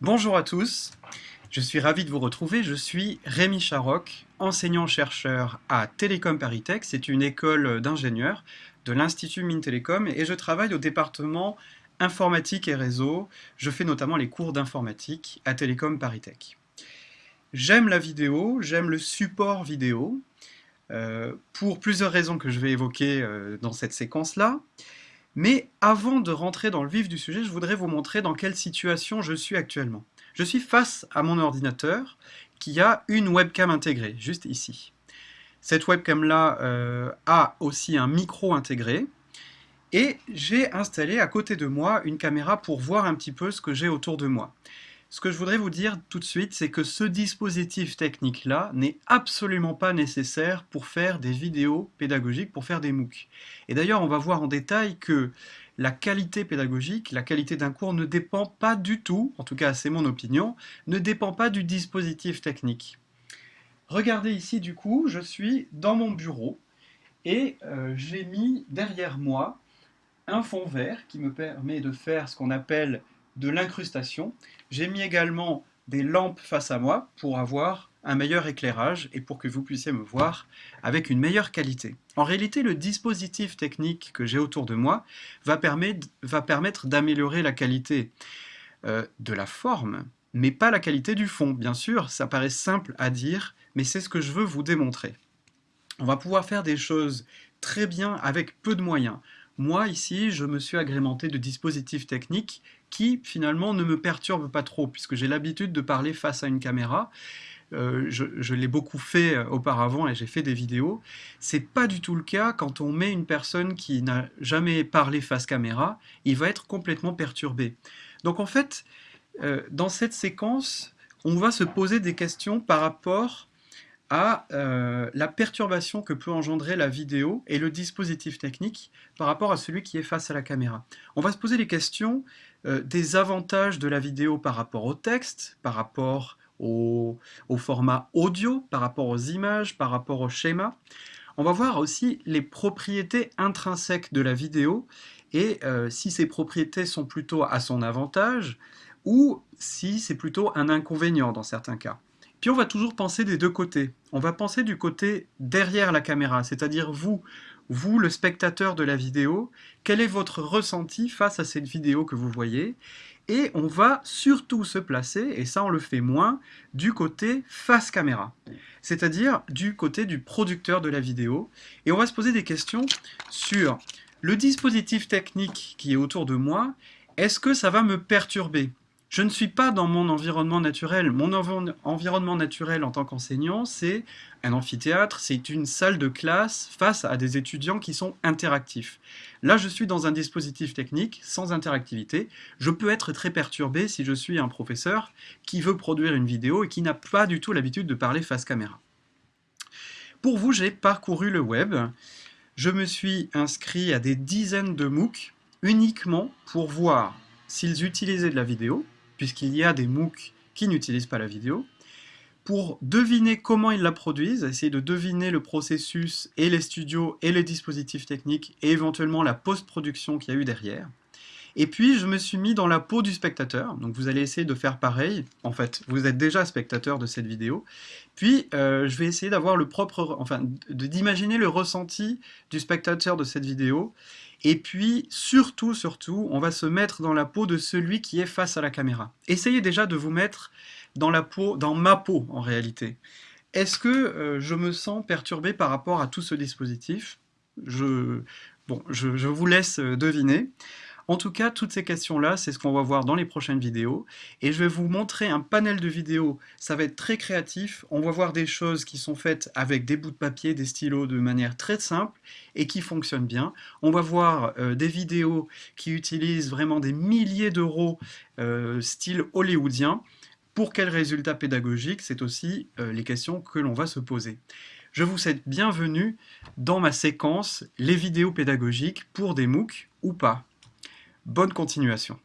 Bonjour à tous, je suis ravi de vous retrouver. Je suis Rémi Charoc, enseignant-chercheur à Télécom Paritech. C'est une école d'ingénieurs de l'Institut Mines Télécom et je travaille au département informatique et réseau. Je fais notamment les cours d'informatique à Télécom Paritech. J'aime la vidéo, j'aime le support vidéo, euh, pour plusieurs raisons que je vais évoquer euh, dans cette séquence-là. Mais avant de rentrer dans le vif du sujet, je voudrais vous montrer dans quelle situation je suis actuellement. Je suis face à mon ordinateur qui a une webcam intégrée, juste ici. Cette webcam-là euh, a aussi un micro intégré, et j'ai installé à côté de moi une caméra pour voir un petit peu ce que j'ai autour de moi. Ce que je voudrais vous dire tout de suite, c'est que ce dispositif technique-là n'est absolument pas nécessaire pour faire des vidéos pédagogiques, pour faire des MOOC. Et d'ailleurs, on va voir en détail que la qualité pédagogique, la qualité d'un cours ne dépend pas du tout, en tout cas c'est mon opinion, ne dépend pas du dispositif technique. Regardez ici du coup, je suis dans mon bureau et euh, j'ai mis derrière moi un fond vert qui me permet de faire ce qu'on appelle de l'incrustation. J'ai mis également des lampes face à moi pour avoir un meilleur éclairage et pour que vous puissiez me voir avec une meilleure qualité. En réalité, le dispositif technique que j'ai autour de moi va permettre, d'améliorer la qualité euh, de la forme, mais pas la qualité du fond. Bien sûr, ça paraît simple à dire, mais c'est ce que je veux vous démontrer. On va pouvoir faire des choses très bien avec peu de moyens. Moi, ici, je me suis agrémenté de dispositifs techniques qui, finalement, ne me perturbent pas trop, puisque j'ai l'habitude de parler face à une caméra. Euh, je, l'ai beaucoup fait euh, auparavant et j'ai fait des vidéos. C'est pas du tout le cas quand on met une personne qui n'a jamais parlé face caméra, il va être complètement perturbé. Donc en fait, euh, dans cette séquence, on va se poser des questions par rapport à euh, la perturbation que peut engendrer la vidéo et le dispositif technique par rapport à celui qui est face à la caméra. On va se poser les questions euh, des avantages de la vidéo par rapport au texte, par rapport au, format audio, par rapport aux images, par rapport au schéma. On va voir aussi les propriétés intrinsèques de la vidéo et euh, si ces propriétés sont plutôt à son avantage ou si c'est plutôt un inconvénient dans certains cas. Puis on va toujours penser des deux côtés. On va penser du côté derrière la caméra, c'est-à-dire vous, vous le spectateur de la vidéo, quel est votre ressenti face à cette vidéo que vous voyez et on va surtout se placer, et ça on le fait moins, du côté face caméra, c'est-à-dire du côté du producteur de la vidéo, et on va se poser des questions sur le dispositif technique qui est autour de moi, est-ce que ça va me perturber? Je ne suis pas dans mon environnement naturel. Mon environnement naturel en tant qu'enseignant, c'est un amphithéâtre, c'est une salle de classe face à des étudiants qui sont interactifs. Là, je suis dans un dispositif technique sans interactivité. Je peux être très perturbé si je suis un professeur qui veut produire une vidéo et qui n'a pas du tout l'habitude de parler face caméra. Pour vous, j'ai parcouru le web. Je me suis inscrit à des dizaines de MOOC uniquement pour voir s'ils utilisaient de la vidéo, puisqu'il y a des MOOC qui n'utilisent pas la vidéo, pour deviner comment ils la produisent, essayer de deviner le processus et les studios et les dispositifs techniques et éventuellement la post-production qu'il y a eu derrière. Et puis je me suis mis dans la peau du spectateur, donc vous allez essayer de faire pareil, en fait vous êtes déjà spectateur de cette vidéo, puis euh, je vais essayer d'avoir le propre, enfin d'imaginer le ressenti du spectateur de cette vidéo, et puis, surtout, surtout, on va se mettre dans la peau de celui qui est face à la caméra. Essayez déjà de vous mettre dans la peau, dans ma peau en réalité. Est-ce que euh, je me sens perturbé par rapport à tout ce dispositif? Je, je vous laisse euh, deviner. En tout cas, toutes ces questions-là, c'est ce qu'on va voir dans les prochaines vidéos. Et je vais vous montrer un panel de vidéos. Ça va être très créatif. On va voir des choses qui sont faites avec des bouts de papier, des stylos de manière très simple et qui fonctionnent bien. On va voir euh, des vidéos qui utilisent vraiment des milliers d'euros euh, style hollywoodien. Pour quels résultats pédagogiques? C'est aussi euh, les questions que l'on va se poser. Je vous souhaite bienvenue dans ma séquence « Les vidéos pédagogiques pour des MOOC ou pas ». Bonne continuation.